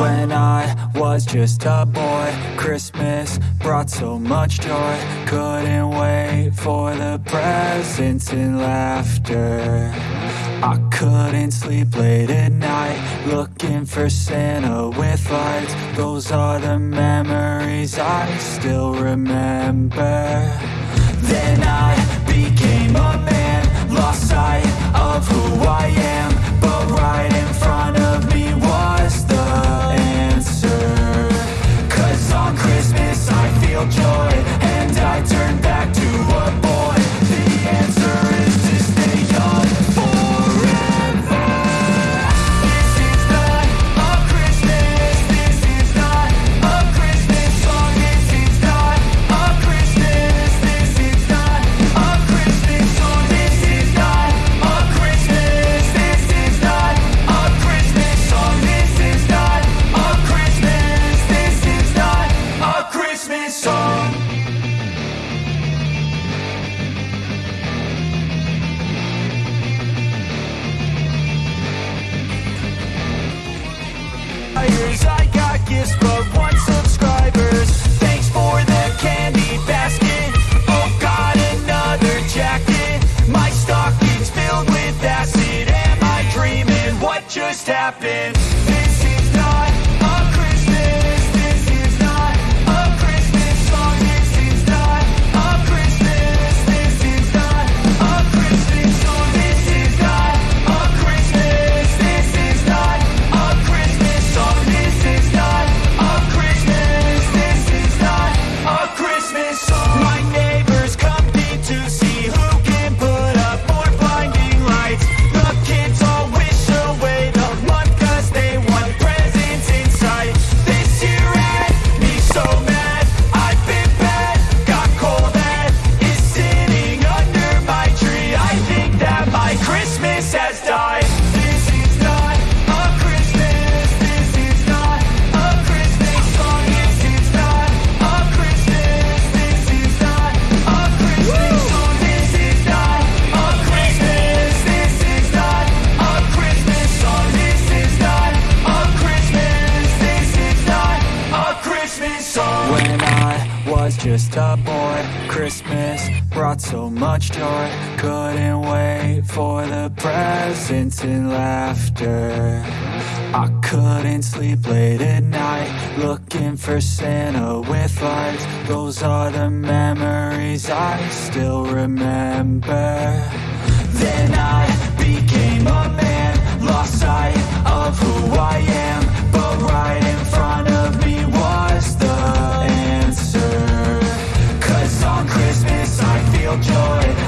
When I was just a boy. Christmas brought so much joy. Couldn't wait for the presents and laughter. I couldn't sleep late at night Looking for Santa with lights. Those are the memories I still remember. Then I became a man Lost sight of who I am but one subscribers. Thanks for the candy basket. Oh, got another jacket. My stocking's filled with acid. Am I dreaming? What just happened? Just a boy, Christmas brought so much joy. Couldn't wait for the presents and laughter. I couldn't sleep late at night Looking for Santa with lights Those are the memories I still remember Then I became a man boy.